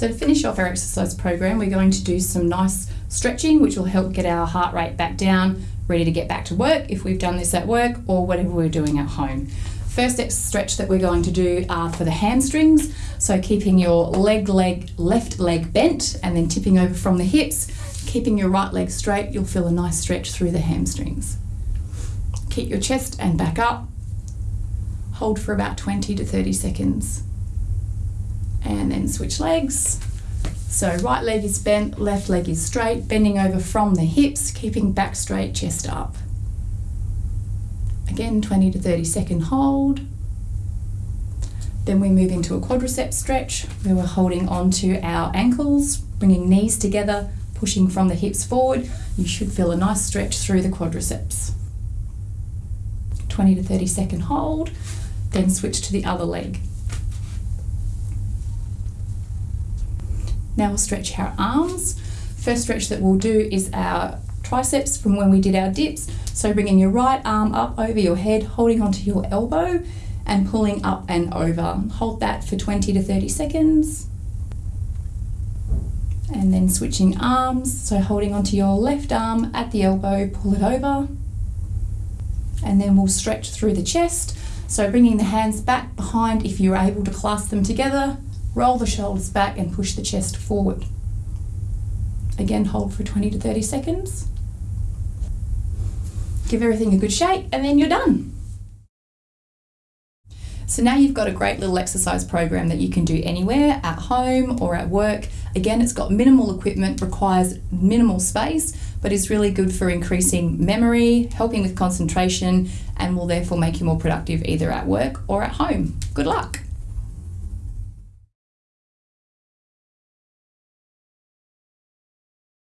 So to finish off our exercise program, we're going to do some nice stretching, which will help get our heart rate back down, ready to get back to work if we've done this at work or whatever we're doing at home. First stretch that we're going to do are for the hamstrings. So keeping your leg, leg, left leg bent and then tipping over from the hips, keeping your right leg straight, you'll feel a nice stretch through the hamstrings. Keep your chest and back up. Hold for about 20 to 30 seconds. And then switch legs. So right leg is bent, left leg is straight, bending over from the hips, keeping back straight, chest up. Again, 20 to 30 second hold. Then we move into a quadricep stretch where we're holding onto our ankles, bringing knees together, pushing from the hips forward. You should feel a nice stretch through the quadriceps. 20 to 30 second hold, then switch to the other leg. Now we'll stretch our arms. First stretch that we'll do is our triceps from when we did our dips. So bringing your right arm up over your head, holding onto your elbow and pulling up and over. Hold that for 20 to 30 seconds. And then switching arms, so holding onto your left arm at the elbow, pull it over. And then we'll stretch through the chest. So bringing the hands back behind if you're able to clasp them together, roll the shoulders back and push the chest forward. Again, hold for 20 to 30 seconds give everything a good shake, and then you're done. So now you've got a great little exercise program that you can do anywhere, at home or at work. Again, it's got minimal equipment, requires minimal space, but is really good for increasing memory, helping with concentration, and will therefore make you more productive either at work or at home. Good luck.